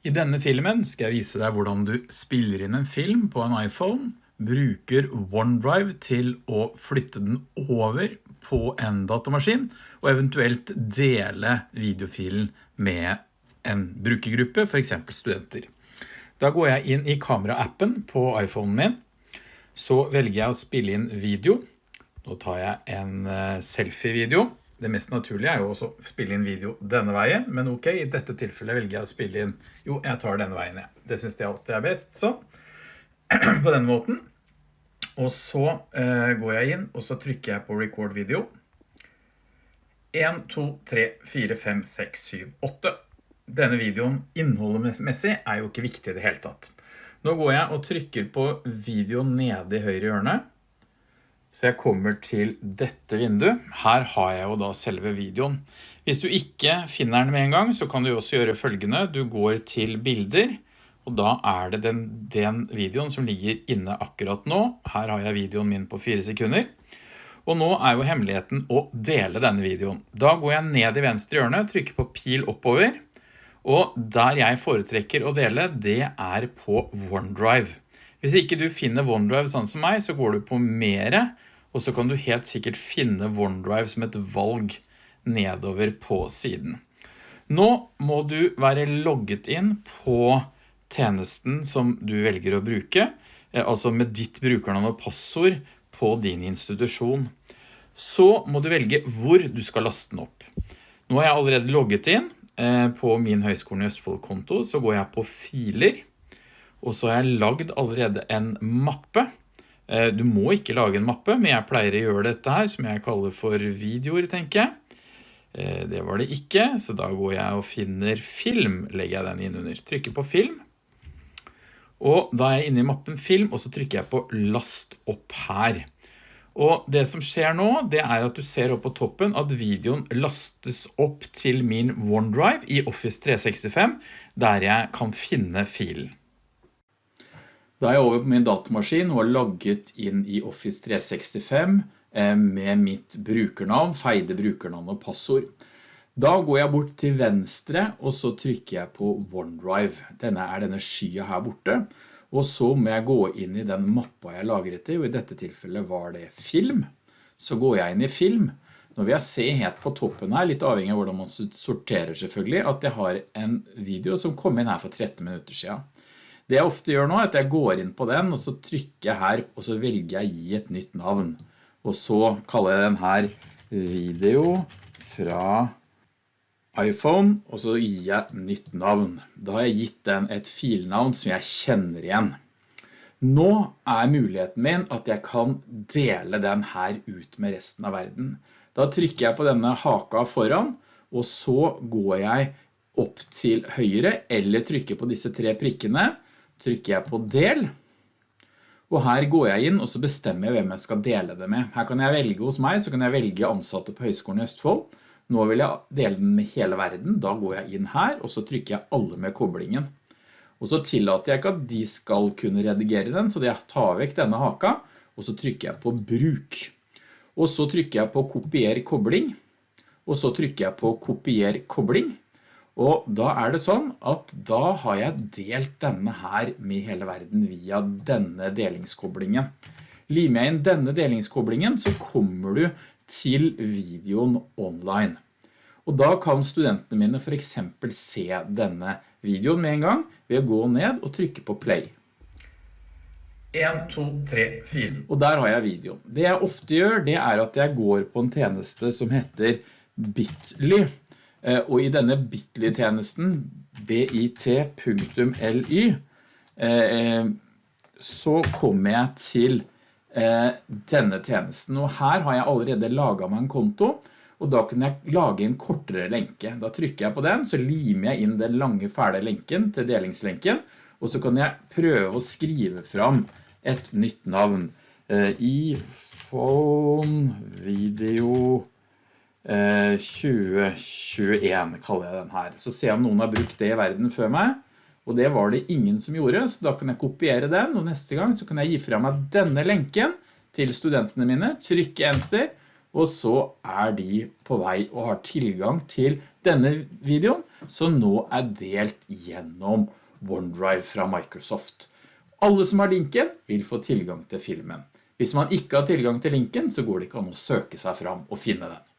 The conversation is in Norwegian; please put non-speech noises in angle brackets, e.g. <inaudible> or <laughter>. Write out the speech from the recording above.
I denne filmen skal jeg vise deg hvordan du spiller inn en film på en iPhone, bruker OneDrive til å flytte den over på en datamaskin, og eventuelt dele videofilen med en brukergruppe, for eksempel studenter. Da går jeg inn i kamera-appen på iPhonen min, så velger jeg å spille inn video. Nå tar jeg en eh, selfie-video. Det mest naturlige er jo også å spille inn video denne veien, men ok, i dette tilfellet velger jeg å spille inn, jo, jeg tar denne veien, ja. Det synes jeg alltid er best, så, <clears throat> på denne måten. Og så eh, går jeg inn, og så trykker jeg på record video. 1, 2, 3, 4, 5, 6, 7, 8. Denne videoen innholdsmessig er jo ikke viktig i det hele tatt. Nå går jeg og trykker på video nede i høyre hjørne, så jeg kommer til dette vinduet. Her har jeg jo da selve videoen. Hvis du ikke finner den med en gang, så kan du også gjøre følgende. Du går til bilder, og da er det den, den videoen som ligger inne akkurat nå. Her har jeg videoen min på fire sekunder. Og nå er jo hemmeligheten å dele denne videoen. Da går jeg ned i venstre hjørne, trykker på pil oppover, og der jeg foretrekker å dele, det er på OneDrive. Hvis ikke du finner OneDrive sånn som meg, så går du på mere, og så kan du helt sikkert finne OneDrive som et valg nedover på siden. Nå må du være logget inn på tjenesten som du velger å bruke, eh, altså med ditt brukernavn og passord på din institusjon. Så må du velge hvor du skal laste den opp. Nå har jeg allerede logget inn eh, på min Høgskolen i Østfold-konto, så går jeg på filer, og så har jeg lagd allerede en mappe. Eh, du må ikke lage en mappe, men jeg pleier å gjøre dette her, som jeg kaller for videoer, tenker jeg. Eh, det var det ikke, så da går jeg og finner film, legger jeg den inn under. Trykker på film. Og da er jeg inne i mappen film, og så trykker jeg på last opp her. Og det som skjer nå, det er at du ser opp på toppen at videoen lastes opp til min OneDrive i Office 365, der jeg kan finne filen. Da er jeg over på min datamaskin og har logget inn i Office 365 eh, med mitt brukernavn, feide brukernavn og passord. Da går jeg bort til venstre, og så trykker jeg på OneDrive. Denne er denne skya her borte. Og så må jeg gå inn i den mappa jeg lagret i, og i dette tilfellet var det film. Så går jeg inn i film. Nå vil jeg se helt på toppen her, litt avhengig av hvordan man sorterer selvfølgelig, at jeg har en video som kom inn her for 13 minutter siden. Det jeg ofte gjør nå er at jeg går inn på den, og så trykker jeg her, og så velger jeg gi et nytt navn. Og så kaller jeg den her video fra iPhone, og så gir jeg nytt navn. Da har jeg gitt den et filnavn som jeg kjenner igjen. Nå er muligheten min at jeg kan dele den her ut med resten av verden. Da trykker jeg på denne haka foran, og så går jeg opp til høyre, eller trykker på disse tre prikkene, trykker jeg på del, og her går jeg inn og så bestemmer jeg hvem jeg skal dele det med. Her kan jeg velge hos meg, så kan jeg velge ansatte på Høgskolen i Østfold. Nå vil jeg dele den med hele verden, da går jeg inn her, og så trykker jeg alle med koblingen. Og så tillater jeg ikke at de skal kunne redigere den, så jeg tar vekk denne haka, og så trykker jeg på bruk. Og så trykker jeg på kopier kobling, og så trykker jeg på kopier kobling, og da er det sånn at da har jeg delt denne her med hele verden via denne delingskoblingen. Limer jeg inn denne delingskoblingen så kommer du til videoen online. Og da kan studentene mine for eksempel se denne videoen med en gang ved å gå ned og trykke på play. 1, 2, 3, 4. Og der har jeg videoen. Det jeg ofte gjør, det er at jeg går på en tjeneste som heter Bitly. Eh, og i denne Bitly-tjenesten, bit.ly, eh, så kommer jeg til eh, denne tjenesten. Og her har jeg allerede laget meg en konto, og da kunne jeg lage en kortere lenke. Da trykker jeg på den, så limer jeg inn den lange fæle lenken til delingslenken, og så kan jeg prøve å skrive fram et nytt navn. iPhone Video 2021 eh, kaller jeg den her. Så se om noen har brukt det i verden før meg. Og det var det ingen som gjorde, så da kan jeg kopiere den, og neste gang så kan jeg gi fra meg denne lenken til studentene mine, trykke enter, og så er de på vei og har tilgang til denne videoen, som nå er delt gjennom OneDrive fra Microsoft. Alle som har linken vil få tilgang til filmen. Hvis man ikke har tilgang til linken, så går det ikke an å søke seg fram og finne den.